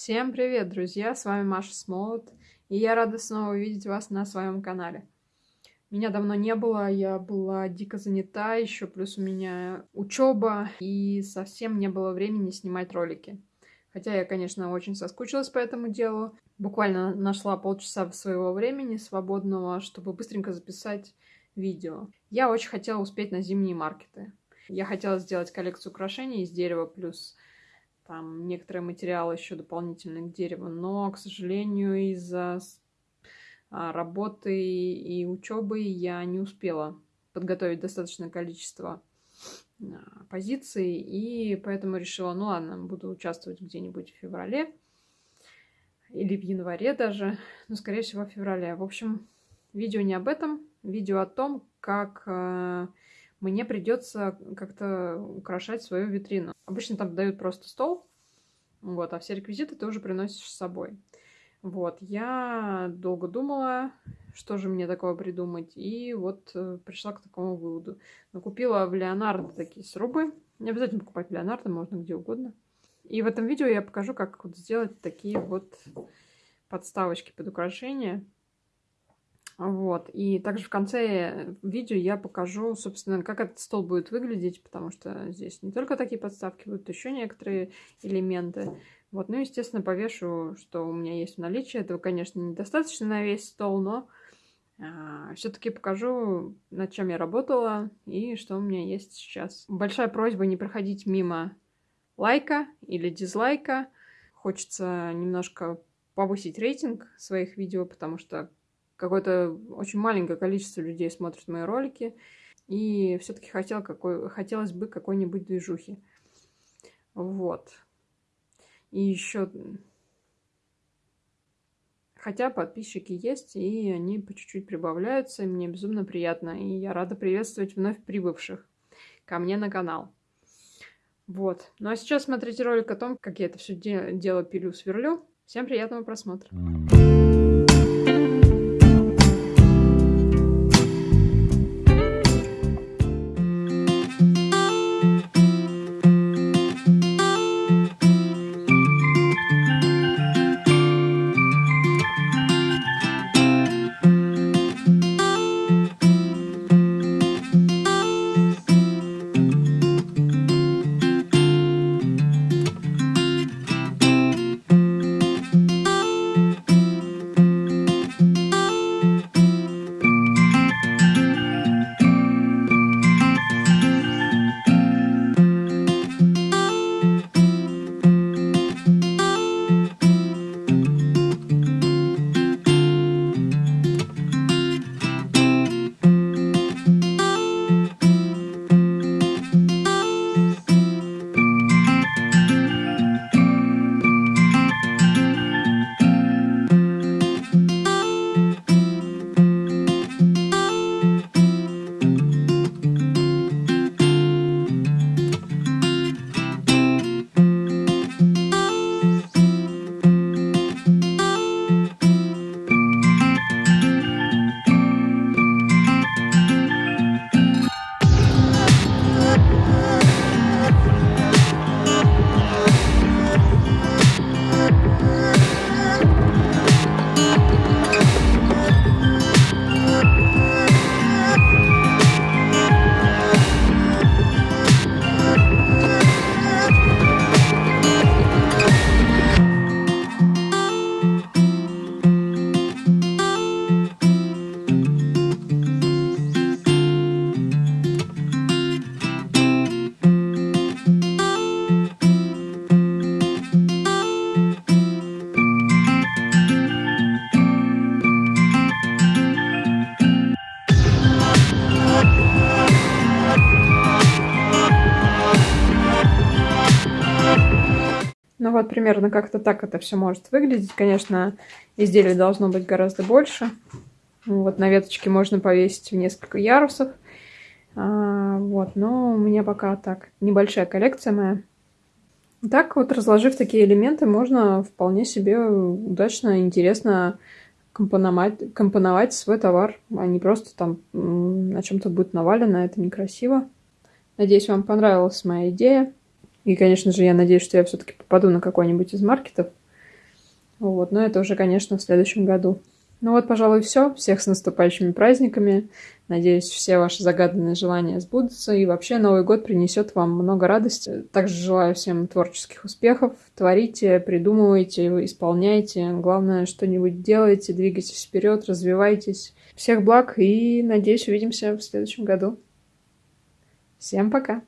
Всем привет, друзья! С вами Маша Смолот, и я рада снова видеть вас на своем канале. Меня давно не было, я была дико занята, еще плюс у меня учеба, и совсем не было времени снимать ролики. Хотя я, конечно, очень соскучилась по этому делу. Буквально нашла полчаса своего времени свободного, чтобы быстренько записать видео. Я очень хотела успеть на зимние маркеты. Я хотела сделать коллекцию украшений из дерева плюс там некоторые материалы еще дополнительные к дереву, но, к сожалению, из-за а, работы и учебы я не успела подготовить достаточное количество а, позиций, и поэтому решила, ну ладно, буду участвовать где-нибудь в феврале или в январе даже, но, скорее всего, в феврале. В общем, видео не об этом, видео о том, как а, мне придется как-то украшать свою витрину. Обычно там дают просто стол, вот, а все реквизиты ты уже приносишь с собой. Вот, я долго думала, что же мне такого придумать, и вот э, пришла к такому выводу. Накупила в Леонардо такие срубы. Не обязательно покупать в Леонардо, можно где угодно. И в этом видео я покажу, как вот сделать такие вот подставочки под украшения. Вот. И также в конце видео я покажу, собственно, как этот стол будет выглядеть, потому что здесь не только такие подставки, будут еще некоторые элементы. Вот. Ну, естественно, повешу, что у меня есть в наличии. Этого, конечно, недостаточно на весь стол, но а, все-таки покажу, над чем я работала и что у меня есть сейчас. Большая просьба не проходить мимо лайка или дизлайка. Хочется немножко повысить рейтинг своих видео, потому что какое-то очень маленькое количество людей смотрит мои ролики, и все-таки хотел хотелось бы какой-нибудь движухи. Вот. И еще... Хотя подписчики есть, и они по чуть-чуть прибавляются, и мне безумно приятно. И я рада приветствовать вновь прибывших ко мне на канал. Вот. Ну а сейчас смотрите ролик о том, как я это все дело пилю-сверлю. Всем приятного просмотра. Ну вот примерно как-то так это все может выглядеть. Конечно, изделие должно быть гораздо больше. Вот на веточке можно повесить в несколько ярусов. А, вот, но у меня пока так небольшая коллекция моя. Так вот, разложив такие элементы, можно вполне себе удачно, интересно компоновать, компоновать свой товар, а не просто там на чем-то будет навалено, это некрасиво. Надеюсь, вам понравилась моя идея. И, конечно же, я надеюсь, что я все-таки попаду на какой-нибудь из маркетов. Вот, но это уже, конечно, в следующем году. Ну вот, пожалуй, все. Всех с наступающими праздниками. Надеюсь, все ваши загаданные желания сбудутся. И вообще Новый год принесет вам много радости. Также желаю всем творческих успехов. Творите, придумывайте, исполняйте. Главное, что-нибудь делайте, двигайтесь вперед, развивайтесь. Всех благ и, надеюсь, увидимся в следующем году. Всем пока!